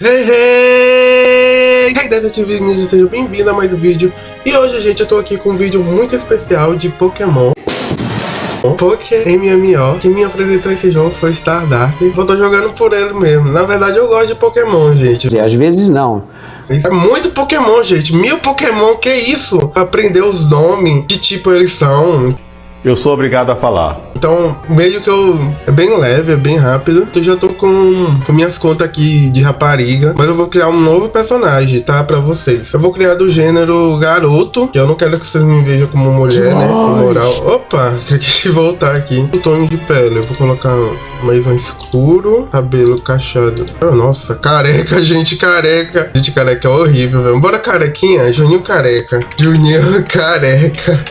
Hey, hey! Hey, Detetive Ninja, seja bem-vindo a mais um vídeo. E hoje, gente, eu tô aqui com um vídeo muito especial de Pokémon. Poké MMO, que me apresentou esse jogo foi Star Dark. Só tô jogando por ele mesmo. Na verdade, eu gosto de Pokémon, gente. E às vezes não. É muito Pokémon, gente. Mil Pokémon, que isso? Aprender os nomes, que tipo eles são. Eu sou obrigado a falar. Então, meio que eu. É bem leve, é bem rápido. Eu já tô com, com minhas contas aqui de rapariga. Mas eu vou criar um novo personagem, tá? Pra vocês. Eu vou criar do gênero garoto. Que eu não quero que vocês me vejam como mulher, né? Com moral. Opa, tem que voltar aqui. O tom de pele. Eu vou colocar mais um escuro. Cabelo cachado. Oh, nossa, careca, gente, careca. Gente, careca é horrível, velho. Bora carequinha? Juninho careca. Juninho careca.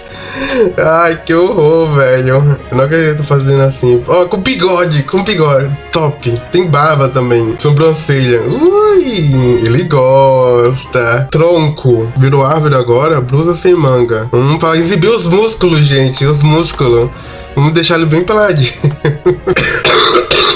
Ai, que horror, velho. Eu não acredito fazendo assim. Ó, oh, com bigode, com bigode. Top. Tem barba também. Sobrancelha. Ui, ele gosta. Tronco. Virou árvore agora? Blusa sem manga. Hum, pra exibir os músculos, gente. Os músculos. Vamos deixar ele bem peladinho.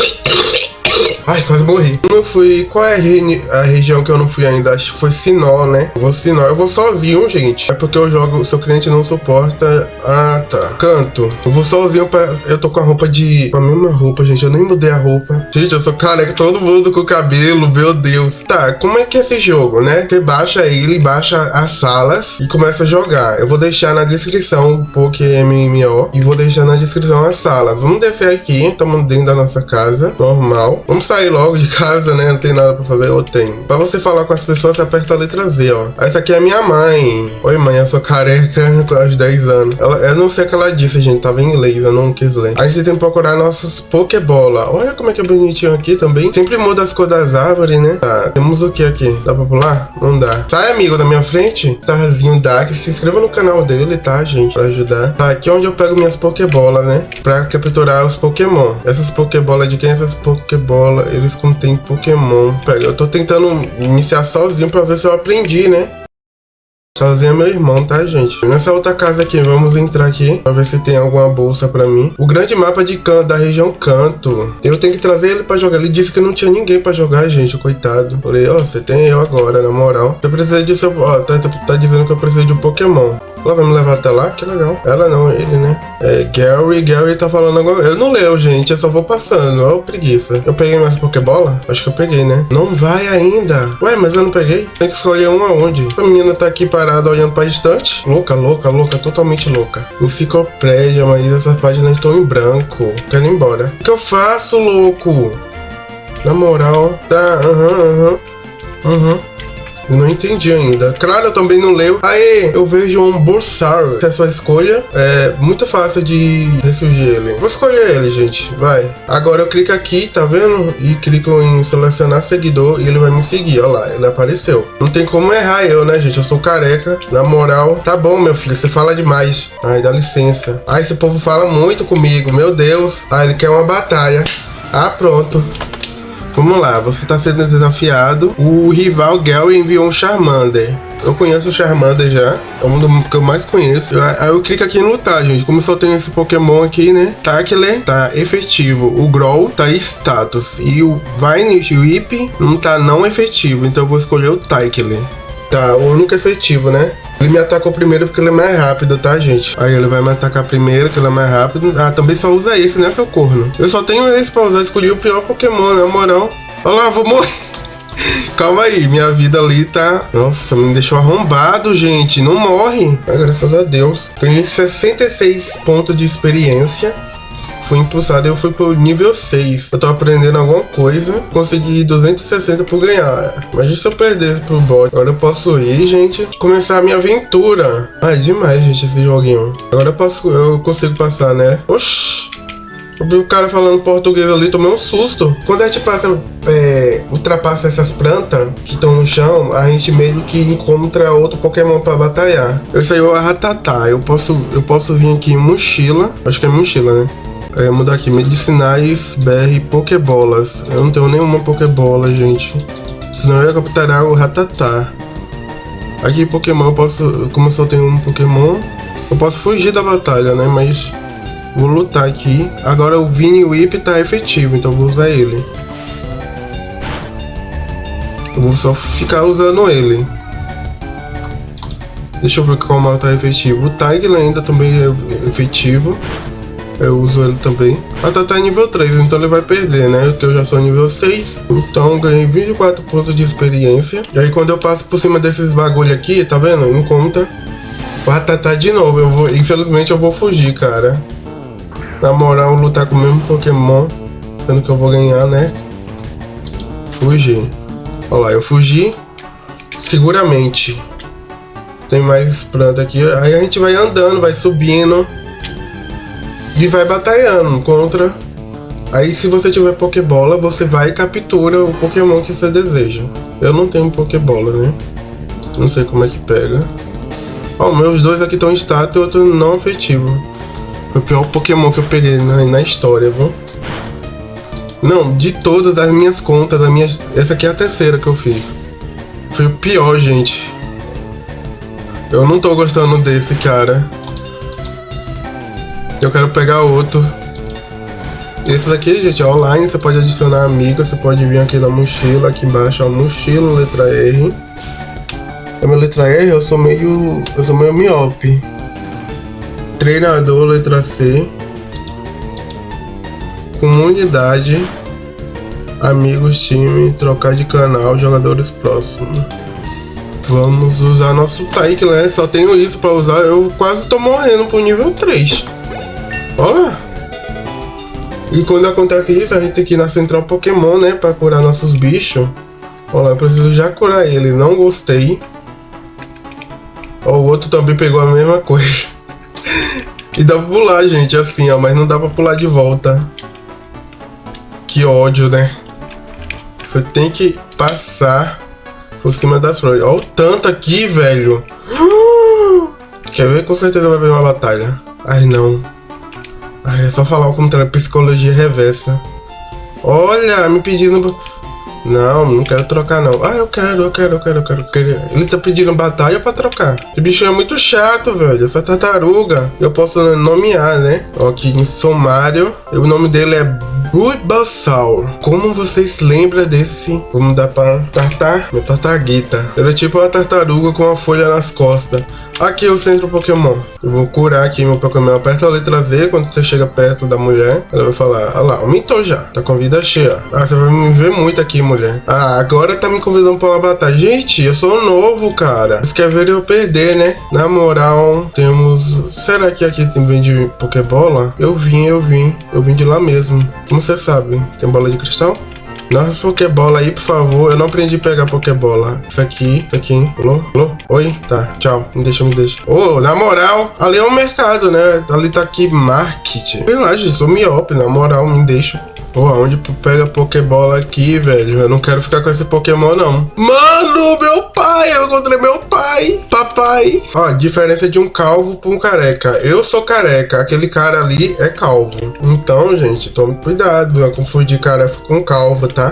Ai, quase morri. Eu fui. Qual é a, a, região que eu não fui ainda? Acho que foi Sinó, né? Eu vou Sinó. Eu vou sozinho, gente. É porque eu jogo. Seu cliente não suporta. Ah, tá. Canto. Eu vou sozinho pra. Eu tô com a roupa de. Com a mesma roupa, gente. Eu nem mudei a roupa. Gente, eu sou careca. Todo mundo com cabelo. Meu Deus. Tá, como é que é esse jogo, né? Você baixa ele, baixa as salas e começa a jogar. Eu vou deixar na descrição o PokéMMO e vou deixar na descrição as salas. Vamos descer aqui. Estamos dentro da nossa casa. Normal. Vamos sair sair logo de casa, né? Não tem nada pra fazer, ou tem. Pra você falar com as pessoas, você aperta a letra Z, ó. Essa aqui é minha mãe. Oi, mãe, eu sou careca com aos 10 anos. Ela, eu não sei o que ela disse, gente. Tava em inglês, eu não quis ler. Aí você tem que procurar nossos Pokébola. Olha como é que é bonitinho aqui também. Sempre muda as cores das árvores, né? Tá, temos o que aqui? Dá pra pular? Não dá. Sai, amigo, da minha frente. Starzinho Dark. Se inscreva no canal dele, tá, gente? Pra ajudar. Tá, aqui é onde eu pego minhas Pokébola, né? Pra capturar os Pokémon. Essas Pokébola de quem? Essas Eles contêm Pokémon. Pera, eu tô tentando iniciar sozinho pra ver se eu aprendi, né? Sozinho é meu irmão, tá, gente? Nessa outra casa aqui, vamos entrar aqui pra ver se tem alguma bolsa pra mim. O grande mapa de canto, da região Canto. Eu tenho que trazer ele pra jogar. Ele disse que não tinha ninguém pra jogar, gente, coitado. Falei, ó, oh, você tem eu agora, na moral. Você precisa de seu... Ó, tá, tá, tá dizendo que eu preciso de um Pokémon. Ela vai me levar até lá? Que legal. Ela não, ele, né? É, Gary, Gary tá falando agora. Eu não leio, gente. Eu só vou passando. Ó, preguiça. Eu peguei mais Pokébola? Acho que eu peguei, né? Não vai ainda. Ué, mas eu não peguei? Tem que escolher um aonde? Essa menina tá aqui parada olhando pra estante. Louca, louca, louca. Totalmente louca. Enciclopédia, mas essas páginas estão em branco. Quero ir embora. O que eu faço, louco? Na moral. Tá, aham, aham. Aham. Eu não entendi ainda. Claro, eu também não leio. Aí, eu vejo um Bursar. Se é sua escolha, é muito fácil de ressurgir ele. Vou escolher ele, gente. Vai. Agora eu clico aqui, tá vendo? E clico em selecionar seguidor e ele vai me seguir. Olha lá, ele apareceu. Não tem como errar eu, né, gente? Eu sou careca. Na moral, tá bom, meu filho. Você fala demais. Ai, dá licença. Ai, esse povo fala muito comigo. Meu Deus. Ah, ele quer uma batalha. Ah, pronto. Vamos lá, você está sendo desafiado. O rival Gary enviou um Charmander. Eu conheço o Charmander já, é um do que eu mais conheço. Aí eu clico aqui em lutar, gente. Como só tem esse Pokémon aqui, né? Tackler tá efetivo. O Growl tá status. E o Vine Whip não tá não efetivo. Então eu vou escolher o Tackler. Tá, o único efetivo, né? Ele me atacou primeiro porque ele é mais rápido, tá, gente? Aí ele vai me atacar primeiro, que ele é mais rápido. Ah, também só usa esse, né, seu corno? Eu só tenho esse pra usar. Escolhi o pior Pokémon, na moral. Olha lá, vou morrer. Calma aí, minha vida ali tá... Nossa, me deixou arrombado, gente. Não morre. Ah, graças a Deus. Ganhei 66 pontos de experiência fui impulsado e eu fui pro nível 6. Eu tô aprendendo alguma coisa, consegui 260 por ganhar. Imagina se eu perdesse pro bot. Agora eu posso ir, gente, começar a minha aventura. Ah, é demais, gente, esse joguinho. Agora eu posso, eu consigo passar, né? Oxi. Eu vi o cara falando português ali, tomei um susto. Quando a gente passa, é, ultrapassa essas plantas que estão no chão, a gente meio que encontra outro Pokémon para batalhar. Eu sei o Ratatá. Eu posso, eu posso vir aqui em mochila. Acho que é mochila, né? É, mudar aqui, medicinais, BR, Pokébolas. Eu não tenho nenhuma Pokébola, gente. Senão eu ia capturar o Ratatá. Aqui Pokémon, eu posso, como eu só tenho um Pokémon, eu posso fugir da batalha, né? Mas vou lutar aqui. Agora o Vini Whip tá efetivo, então vou usar ele. Eu vou só ficar usando ele. Deixa eu ver qual mal tá efetivo. O Tiger ainda também é efetivo. Eu uso ele também. A Tata é nível 3, então ele vai perder, né? Porque eu já sou nível 6. Então ganhei 24 pontos de experiência. E aí quando eu passo por cima desses bagulho aqui, tá vendo? Encontra. Ratatá de novo. Eu vou, infelizmente eu vou fugir, cara. Na moral, lutar com o mesmo Pokémon. Sendo que eu vou ganhar, né? Fugir. Olha lá, eu fugi. Seguramente. Tem mais planta aqui. Aí a gente vai andando, vai subindo. E vai batalhando contra. Aí se você tiver Pokébola, você vai e captura o Pokémon que você deseja. Eu não tenho Pokébola, né? Não sei como é que pega. Ó, oh, meus dois aqui estão em status e outro não afetivo. Foi o pior Pokémon que eu peguei na, na história, viu? Não, de todas as minhas contas, da minha... essa aqui é a terceira que eu fiz. Foi o pior, gente. Eu não tô gostando desse, cara. Eu quero pegar outro. Esse daqui, gente, é online. Você pode adicionar amigo. Você pode vir aqui na mochila. Aqui embaixo, ó, mochila, letra R. É minha letra R, eu sou meio... Eu sou meio miope. Treinador, letra C. Comunidade. Amigos, time, trocar de canal, jogadores próximos. Vamos usar nosso Taik, né? Só tenho isso pra usar. Eu quase tô morrendo pro nível 3. Olha. E quando acontece isso, a gente tem que ir na central Pokémon, né? Pra curar nossos bichos. Olha, eu preciso já curar ele. Não gostei. Ó, o outro também pegou a mesma coisa. e dá pra pular, gente, assim, ó. Mas não dá pra pular de volta. Que ódio, né? Você tem que passar por cima das flores. Olha o tanto aqui, velho. Quer ver? Com certeza vai haver uma batalha. Ai, não. Ai, é só falar o contrário. Psicologia reversa. Olha, me pedindo... Não, não quero trocar não. Ah, eu quero, eu quero, eu quero, eu quero. Eu quero. Ele tá pedindo batalha pra trocar. Esse bicho é muito chato, velho. Essa tartaruga. Eu posso nomear, né? Ó, aqui em sumário. O nome dele é Bulbasaur. Como vocês lembram desse? Vamos dar pra tartar? Minha tartaguita. Ele é tipo uma tartaruga com uma folha nas costas. Aqui é o centro Pokémon. Eu vou curar aqui meu Pokémon. Aperta a letra Z quando você chega perto da mulher. Ela vai falar, olha lá, aumentou já. Tá com a vida cheia. Ah, você vai me ver muito aqui, mulher. Ah, agora tá me convidando pra uma batalha. Gente, eu sou novo, cara. Vocês querem ver eu perder, né? Na moral, temos... Será que aqui tem de Pokébola? Eu vim, eu vim. Eu vim de lá mesmo. Como você sabe? Tem bola de cristal? Nossa Pokébola aí, por favor. Eu não aprendi a pegar Pokébola. Isso aqui, isso aqui. Alô? Alô? Oi? Tá, tchau. Me deixa, me deixa. Ô, oh, na moral, ali é o mercado, né? Ali tá aqui marketing. Sei lá, gente, sou miope, na moral, me deixa. Pô, onde pega Pokébola aqui, velho? Eu não quero ficar com esse Pokémon, não. Mano, meu pai! Eu encontrei meu pai! Papai! Ó, diferença de um calvo pra um careca. Eu sou careca, aquele cara ali é calvo. Então, gente, tome cuidado. Não confundir careca com calvo, tá?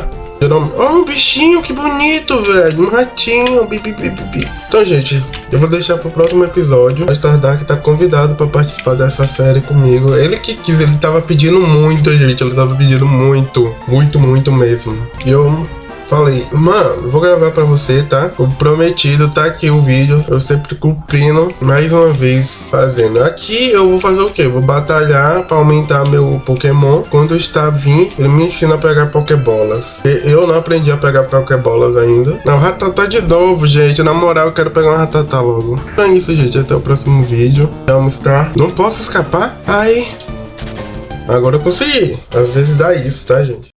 Oh, um bichinho, que bonito, velho. Um ratinho. Bi, bi, bi, bi. Então, gente, eu vou deixar pro próximo episódio. O Star Dark tá convidado pra participar dessa série comigo. Ele que quis, ele tava pedindo muito, gente. Ele tava pedindo muito. Muito, muito mesmo. E eu Falei, mano, vou gravar pra você, tá? O prometido, tá aqui o vídeo. Eu sempre cumprindo, mais uma vez, fazendo. Aqui eu vou fazer o quê? Vou batalhar pra aumentar meu Pokémon. Quando está vindo, ele me ensina a pegar Pokébolas. Eu não aprendi a pegar Pokébolas ainda. Não, Ratatá de novo, gente. Na moral, eu quero pegar uma Ratatá logo. Então é isso, gente. Até o próximo vídeo. Vamos estar. Não posso escapar? Ai. Agora eu consegui. Às vezes dá isso, tá, gente?